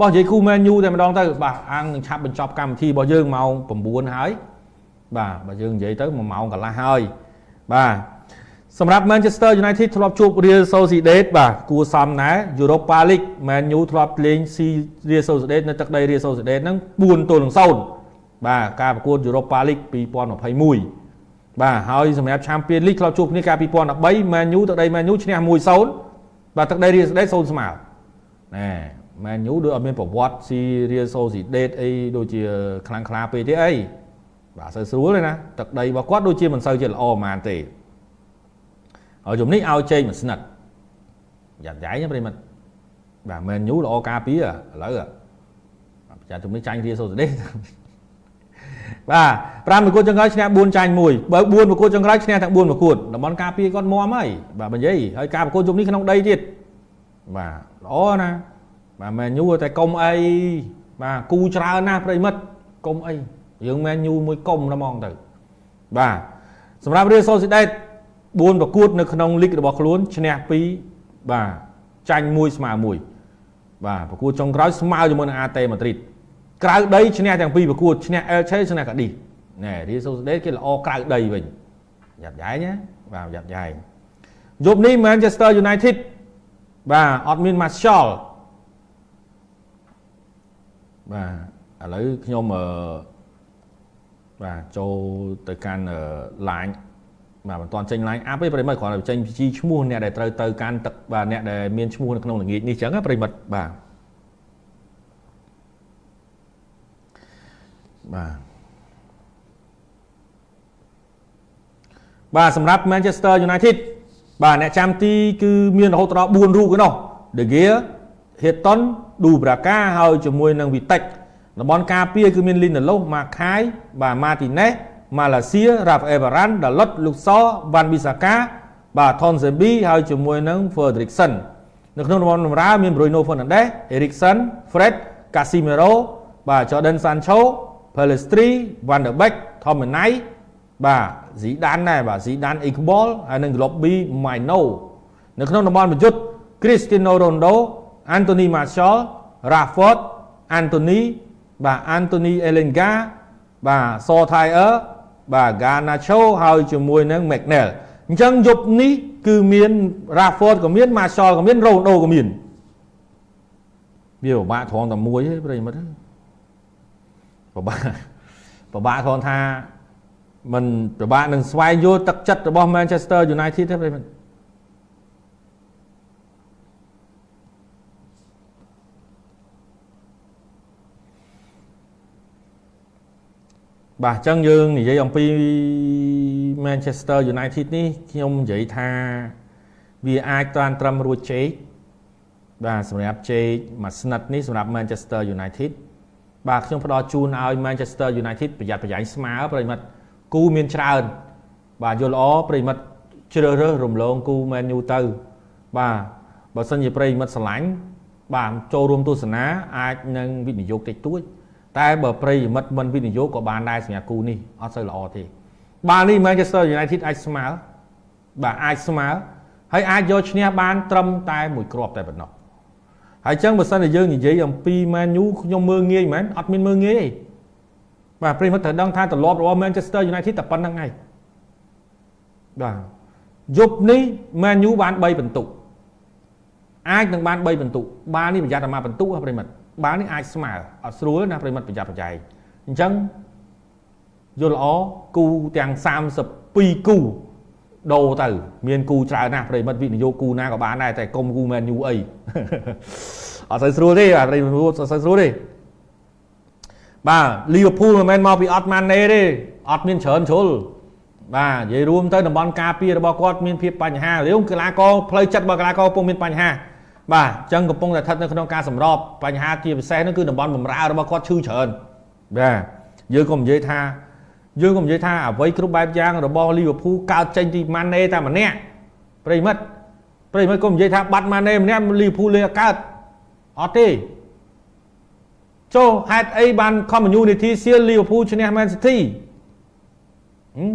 បោះនិយាយគូ Man U តែម្ដងទៅបាទអាងនឹងឆាប់បញ្ចប់កម្មវិធីរបស់យើងម៉ោង9ហើយបាទបើយើងនិយាយទៅ1ម៉ោងកន្លះហើយបាទសម្រាប់ Manchester United ធ្លាប់ជួប Real Sociedad បាទគួរសមណាស់ Europa League Man U ធ្លាប់លេងស៊ី Real Sociedad នៅទឹកដី Real Sociedad ហ្នឹង4ទល់នឹង0បាទការប្រកួត Europa League 2021បាទហើយសម្រាប់ Champions League ធ្លាប់ជួបគ្នាកាល2013 Man U ទឹកដី Man U ឈ្នះ1-0បាទទឹកដី Real Sociedad 0ស្មើណែ Man U ដូចអត់មានប្រវត្តិស៊ី Real Sociedad អីដូចជាខ្លាំងខ្លាពេកទេអីបាទសូវស្រួលទេណាទឹកដីរបស់គាត់ដូចជាមិនសូវជាល្អប៉ុន្មានទេហើយជំនេះឲ្យចេញមួយស្និតយ៉ាប់យ៉ៃណាប្រិមិត្តបាទមែនញូល្អការពារឥឡូវប្រចាំជំនេះចាញ់រៀសូសេដេបាទ5ប្រកួតចុងក្រោយឈ្នះ4ចាញ់1បើ4ប្រកួតចុងក្រោយឈ្នះទាំង4ប្រកួតតំបន់ការពារគាត់មាំហើយបាទបើនិយាយហើយការប្រកួតជុំនេះក្នុងដីទៀតបាទល្អណា បាទមែនញូតែកុំអីបាទគូច្រើនណាស់ប្រិមិត្តកុំអីយើងមែនញូមួយកុំតែហ្មងទៅបាទសម្រាប់រៀសូសេដេ4ប្រកួត នៅក្នុងលីករបស់ខ្លួនឈ្នះ2បាទចាញ់1ស្មើ1បាទប្រកួតចុងក្រោយស្មើជាមួយនឹងអាតេម៉ាឌ្រីតក្រៅដីឈ្នះទាំងពីរប្រកួតឈ្នះអែលឆេឈ្នះកាឌីសណែរីសូស្ដេគេល្អក្រៅដីវិញយ៉ាប់យ៉ៃណាបាទយ៉ាប់យ៉ៃយប់នេះ Manchester United បាទអត់មាន Martial បាទឥឡូវខ្ញុំអឺបាទចូលទៅកាន់ line បាទមិនទាន់ចេញ line up ទេប្រិមិត្តគ្រាន់តែចេញជីឈ្មោះអ្នកដែលត្រូវទៅកាន់ទឹកបាទអ្នកដែលមានឈ្មោះនៅក្នុងល្ងាចនេះចឹងណាប្រិមិត្តបាទបាទបាទសម្រាប់ Manchester United បាទអ្នកចាំទីគឺមានរហូតដល់4រូបឯណោះ De Gea Hilton Dubravka ហើយជាមួយនឹង Vitek តំបន់ការពារគឺមាន Lindelof Makai បាទ Martinez ម៉ាឡេស៊ីរ៉ាហ្វអេវ៉ារ៉ាន់ដាឡុតលូកសវ៉ាន់ប៊ីសាកាបាទថនសេប៊ីហើយជាមួយនឹង Fredrickson នៅក្នុងតំបន់បម្រើមាន Bruno Fernandes Eriksen Fred Casemiro បាទ Jordan Sancho Pelistri Van der Beek Thomanay បាទ Zidane ដែរបាទ Zidane Iqbal ហើយនិង Lobby Maino នៅក្នុងតំបន់ប្រយុទ្ធ Cristiano Ronaldo Anthony Martial Rashford Anthony បាទ Anthony Elanga បាទ Saw Thayer បាទ Garnacho ហើយជាមួយនឹង McNeil អញ្ចឹងយប់នេះគឺមាន Rashford ក៏មាន Marshall ក៏មាន Ronaldo ក៏មានវាពិបាកត្រង់តែមួយទេប្រិមិត្តពិបាកពិបាកគ្រាន់ថាมันពិបាកនឹងស្វែងយល់ទឹកចិត្តរបស់ Manchester United ទេប្រិមិត្ត បាទអញ្ចឹងយើងនិយាយអំពី Manchester United នេះខ្ញុំនិយាយថាវាអាចតានត្រឹមរួចជែកបាទសម្រាប់ជែកមួយស្និតនេះសម្រាប់ Manchester United បាទខ្ញុំផ្ដល់ជូនឲ្យ Manchester United ប្រយ័ត្នប្រយែងស្មើប្រិមិត្តគូមានច្រើនបាទយល់ល្អប្រិមិត្តជ្រើសរើសរំលងគូ Man U ទៅបាទបើសិនជាប្រិមិត្តស្រឡាញ់បាទចូលរួមទស្សនាអាចនឹងវិនិយោគតិចតួច តែបើប្រិយមិត្តមិនវិនិយោគក៏បានដែរសម្រាប់គូនេះអត់សូវល្អទេបាល់នេះ Manchester United អាចស្មើបាទអាចស្មើហើយអាចយកឈ្នះបាន ត្រឹមតែមួយគ្រាប់តែប៉ុណ្ណោះហើយចឹងបើសិនជាយើងនិយាយអំពី Man U ខ្ញុំមើងងាយមែនអត់មានមើងងាយទេបាទប្រិយមិត្តត្រូវដឹងថាទម្លាប់របស់ Manchester United តែប៉ុណ្្នឹងហើយបាទយប់នេះ Man U បាន3បន្ទុកអាចនឹងបាន3បន្ទុកបាននេះប្រយ័ត្នតែមកបន្ទុកប្រិយមិត្ត បាល់នេះអាចស្មើអត់ស្រួលណាប្រិមិត្តប្រយ័ត្នប្រយែងអញ្ចឹងយល់ល្អគូទាំង32គូដូរទៅមានគូច្រើនណាស់ប្រិមិត្តវិនិយោគគូណាក៏បានដែរតែកុំគូមែនយូអីអត់សូវស្រួលទេបាទប្រិមិត្តអត់សូវស្រួលទេបាទលីវើពូលមិនមែនមកពីអត់ម៉ាណេទេអត់មានច្រើនជ្រុលបាទនិយាយរួមទៅតំបន់ការពាររបស់គាត់មានភាពបញ្ហារឿងកីឡាករផ្លូវចិត្តរបស់កីឡាករពុំមានបញ្ហា បាទអញ្ចឹងកំពុងតែស្ថិតនៅក្នុងការសម្របបញ្ហាជាពិសេសនោះគឺតំបន់បំរើរបស់គាត់ឈឺច្រើនបាទយើងក៏និយាយថាយើងក៏និយាយថាអ្វីគ្រប់បែបយ៉ាងរបស់លីវើពូលកើតចេញពីម៉ាណេតែម្នាក់ប្រិមិត្តប្រិមិត្តក៏និយាយថាបាត់ម៉ាណេម្នាក់លីវើពូលលេកើតអត់ទេចូលហេតុអីបាន community shield លីវើពូលឈ្នះ Man City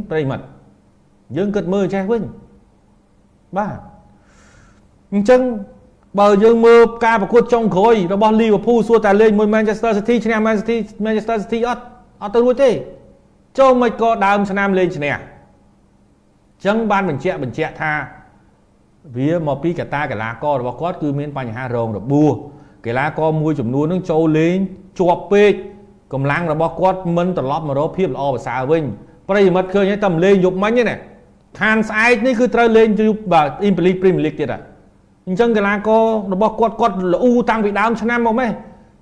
ប្រិមិត្តយើងគិតមើលចេះវិញបាទអញ្ចឹង បើយើងមើលការប្រកួតចុងក្រោយរបស់ Liverpool សួរតែលេងមួយ Manchester City ឈ្នះ Man City Manchester City អត់អត់ទៅរួចទេចូលមិនក៏ដើមឆ្នាំលេងឈ្នះអញ្ចឹងបានបញ្ជាក់បញ្ជាក់ថាវាមកពីកតាកីឡាកររបស់គាត់គឺមានបញ្ហារងរបួសកីឡាករមួយចំនួននឹងចូលលេងជាប់ពេកកម្លាំងរបស់គាត់មិនត្រឡប់មករកភាពល្អប្រសើរវិញប្រិយមិត្តឃើញហើយតែលេងយប់មិញទេណាខានស្អែកនេះគឺត្រូវលេងយប់បាទអ៊ីមពីលីព្រីមលីកទៀតហ่ะ អញ្ចឹងកីឡាកររបស់គាត់គាត់ល្អូតាំងពីដើមឆ្នាំមកម៉េះ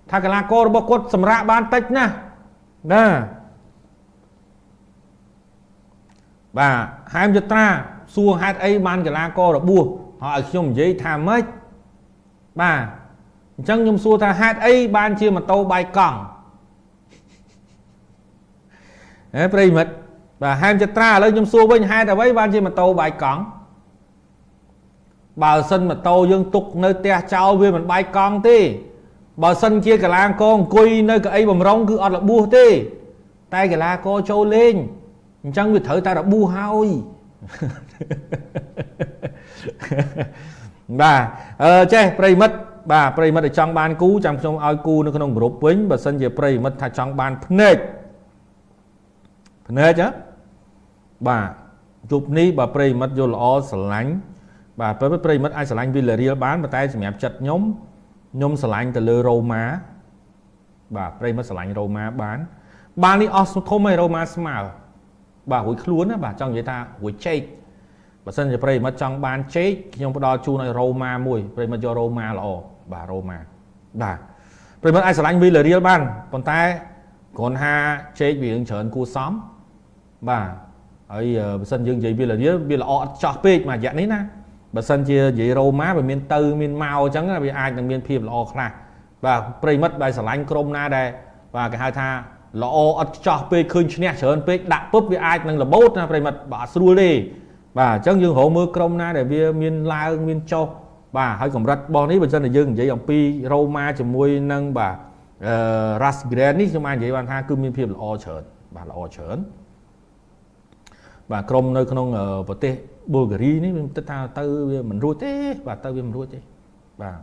ថាកីឡាកររបស់គាត់សម្រាប់បានតិចណាស់ណាបាទហែមយត្រាសួរហេតុអីបានកីឡាកររបួសហើយឲ្យខ្ញុំនិយាយថាម៉េចបាទអញ្ចឹងខ្ញុំសួរថាហេតុអីបានជាម៉ូតូបាយកង់ហេប្រិមិត្តបាទហែមចត្រាឥឡូវខ្ញុំសួរវិញហេតុអ្វីបានជាម៉ូតូបាយកង់ បើសិនម៉ូតូយើងទុកនៅផ្ទះចោលវាមិនបាយកង់ទេបើសិនជាកីឡាករអង្គុយនៅកៅអីបំរុងគឺអត់របួសទេ តែកីឡាករចូលលេងអញ្ចឹងវាត្រូវតែរបួសហើយបាទអឺចេះប្រិមិត្តបាទប្រិមិត្តដែលចង់បានគូចាំខ្ញុំឲ្យគូនៅក្នុងក្រុមវិញបើសិនជាប្រិមិត្តថាចង់បានភ្នែកភ្នែកហ៎បាទជប់នេះបើប្រិមិត្តយល់ល្អស្រឡាញ់ បាទពេលប្រិមិត្តអាចស្រឡាញ់វីឡារៀលបានប៉ុន្តែសម្រាប់ចិត្តខ្ញុំខ្ញុំស្រឡាញ់ទៅលើរ៉ូម៉ាបាទប្រិមិត្តស្រឡាញ់រ៉ូម៉ាបានបាននេះអស់ធំហើយរ៉ូម៉ាស្មើបាទរួចខ្លួនណាបាទចង់និយាយថារួចជែកបើសិនជាប្រិមិត្តចង់បានជែកខ្ញុំផ្ដល់ជូនឲ្យរ៉ូម៉ាមួយប្រិមិត្តយករ៉ូម៉ាល្អបាទរ៉ូម៉ាបាទប្រិមិត្តអាចស្រឡាញ់វីឡារៀលបានប៉ុន្តែគ្រាន់ថាជែកវារឿងច្រើនគួសមបាទហើយបើសិនយើងនិយាយវាលាវាល្អអត់ចោះពេកមួយរយៈនេះណា បើសិនជានិយាយរ៉ូម៉ាវាមានទៅមានមកអញ្ចឹងវាអាចនឹងមានភាពល្អខ្លះបាទប្រិមិត្តដែលស្រឡាញ់ក្រុមណាដែលបាទគេហៅថាល្អអត់ចោះពេកឃើញឈ្នះច្រើនពេកដាក់ពុបវាអាចនឹងលបោតណាប្រិមិត្តបាទអត់ស្រួលទេបាទអញ្ចឹងយើងរកមើលក្រុមណាដែលវាមានឡើងមានចុះបាទហើយកម្រិតរបស់នេះបើសិនជាយើងនិយាយអំពីរ៉ូម៉ាជាមួយនឹងបាទអឺ Ras Grand នេះខ្ញុំអាចនិយាយបានថាគឺមានភាពល្អច្រើនបាទល្អច្រើន បាទក្រុមនៅក្នុងប្រទេសប៊ុលហ្គារីនេះវាគិតថាទៅវាមិនរួចទេបាទទៅវាមិនរួចទេបាទ